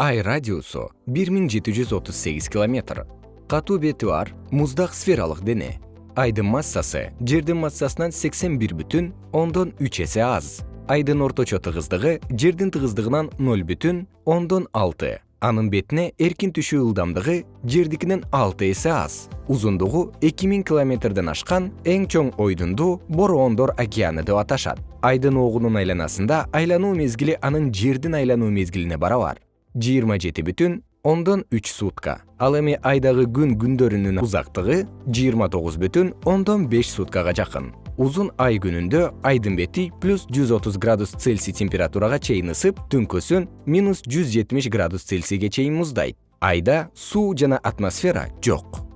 ай радиусу бир миң жети жүз отуз сегиз километр. Катуу бети бар муздак сфералык дене. Айдын массасы жердин массасынан сексен бир бүтүн ондон үч эсе аз. Айдын орточо тыгыздыгы жердин тыгыздыгынан ноль бүтүн ондон алты. Анын бетине эркин түшүү ылдамдыгы жердикинен алты эсе аз. Узундугу эки миң километрден ашкан эң чоң ойдунду бороондор океаны деп аташат. Айдын огунун айланасында айлануу мезгили анын жердин айлануу мезгилине барабар жыйырма жети бүтүн ондон үч сутка. Ал эми айдагы күн күндөрүнүн узактыгы жыйырма тогуз бүтүн ондон беш суткага жакын. Узун ай күнүндө айдын бети плюс жүз отуз градус цельсий температурага чейин ысып түнкүсүн минус жүз жетимиш градус цельсийге чейин муздайт. Айда суу жана атмосфера жок